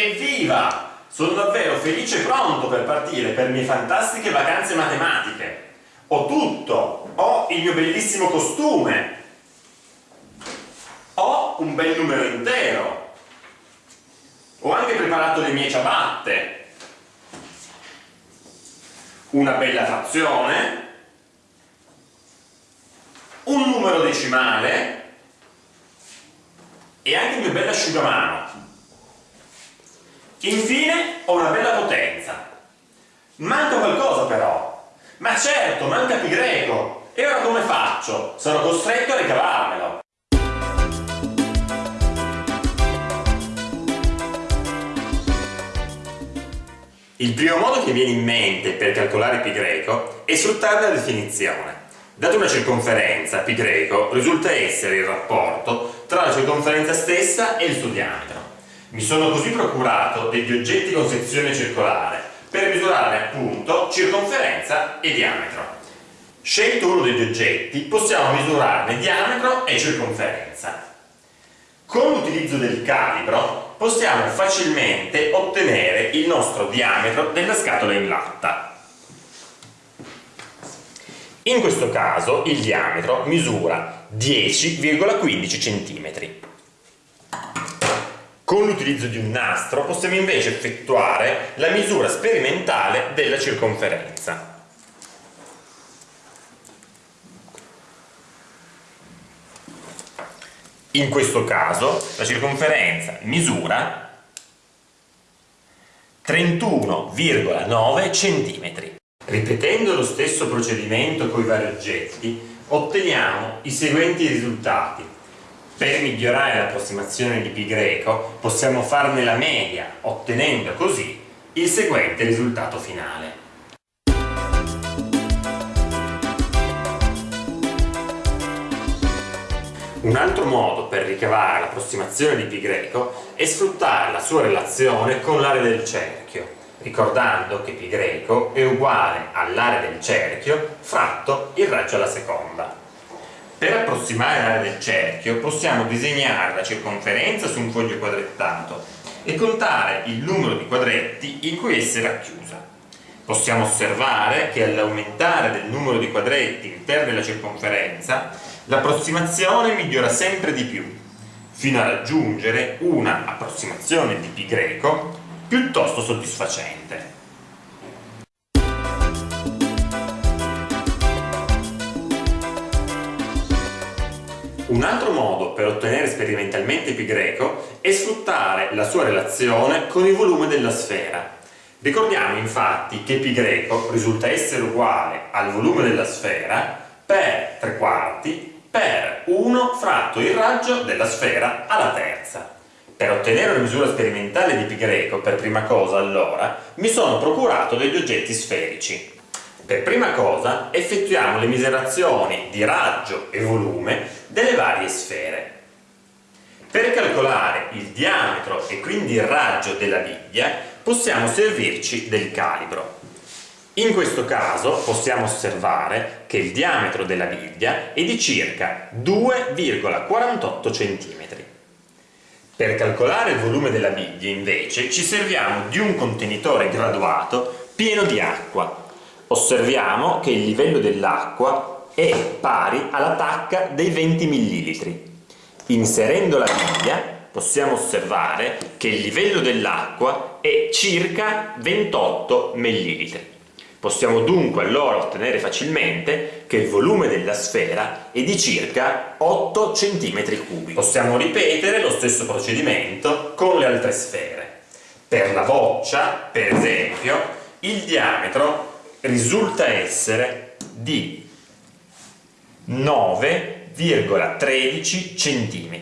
Evviva! Sono davvero felice e pronto per partire per le mie fantastiche vacanze matematiche. Ho tutto, ho il mio bellissimo costume, ho un bel numero intero, ho anche preparato le mie ciabatte, una bella frazione, un numero decimale e anche il mio bello asciugamano. Infine ho una bella potenza. Manca qualcosa però. Ma certo, manca pi greco. E ora come faccio? Sono costretto a ricavarmelo. Il primo modo che viene in mente per calcolare pi greco è sfruttare la definizione. Data una circonferenza, pi greco, risulta essere il rapporto tra la circonferenza stessa e il suo diametro. Mi sono così procurato degli oggetti con sezione circolare per misurare appunto circonferenza e diametro. Scelto uno degli oggetti possiamo misurarne diametro e circonferenza. Con l'utilizzo del calibro possiamo facilmente ottenere il nostro diametro della scatola in latta. In questo caso il diametro misura 10,15 cm. Con l'utilizzo di un nastro possiamo invece effettuare la misura sperimentale della circonferenza. In questo caso la circonferenza misura 31,9 cm. Ripetendo lo stesso procedimento con i vari oggetti otteniamo i seguenti risultati per migliorare l'approssimazione di pi greco possiamo farne la media, ottenendo così il seguente risultato finale. Un altro modo per ricavare l'approssimazione di pi greco è sfruttare la sua relazione con l'area del cerchio, ricordando che pi greco è uguale all'area del cerchio fratto il raggio alla seconda. Per approssimare l'area del cerchio possiamo disegnare la circonferenza su un foglio quadrettato e contare il numero di quadretti in cui essa è racchiusa. Possiamo osservare che all'aumentare del numero di quadretti interni alla circonferenza l'approssimazione migliora sempre di più, fino a raggiungere una approssimazione di pi greco piuttosto soddisfacente. Un altro modo per ottenere sperimentalmente greco è sfruttare la sua relazione con il volume della sfera. Ricordiamo infatti che greco risulta essere uguale al volume della sfera per 3 quarti per 1 fratto il raggio della sfera alla terza. Per ottenere una misura sperimentale di greco, per prima cosa allora, mi sono procurato degli oggetti sferici. Per prima cosa effettuiamo le misurazioni di raggio e volume delle sfere. Per calcolare il diametro e quindi il raggio della biglia possiamo servirci del calibro. In questo caso possiamo osservare che il diametro della biglia è di circa 2,48 cm. Per calcolare il volume della biglia invece ci serviamo di un contenitore graduato pieno di acqua osserviamo che il livello dell'acqua è pari alla tacca dei 20 ml. Inserendo la biglia possiamo osservare che il livello dell'acqua è circa 28 ml. Possiamo dunque allora ottenere facilmente che il volume della sfera è di circa 8 cm3. Possiamo ripetere lo stesso procedimento con le altre sfere. Per la boccia, per esempio, il diametro risulta essere di 9,13 cm.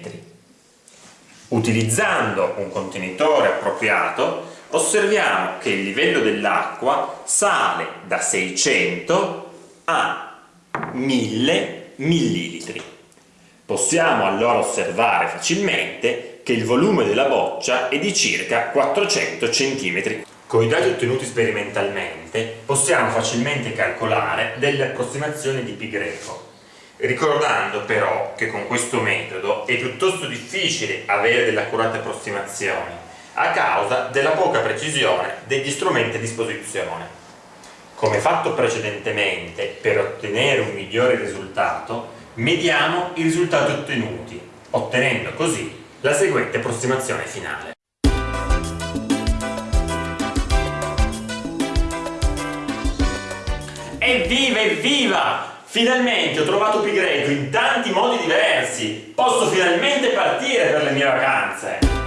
Utilizzando un contenitore appropriato osserviamo che il livello dell'acqua sale da 600 a 1000 ml. Possiamo allora osservare facilmente che il volume della boccia è di circa 400 cm con i dati ottenuti sperimentalmente possiamo facilmente calcolare delle approssimazioni di pi greco, ricordando però che con questo metodo è piuttosto difficile avere delle accurate approssimazioni, a causa della poca precisione degli strumenti a disposizione. Come fatto precedentemente, per ottenere un migliore risultato, mediamo i risultati ottenuti, ottenendo così la seguente approssimazione finale. Evviva, evviva! Finalmente ho trovato pi greco in tanti modi diversi! Posso finalmente partire per le mie vacanze!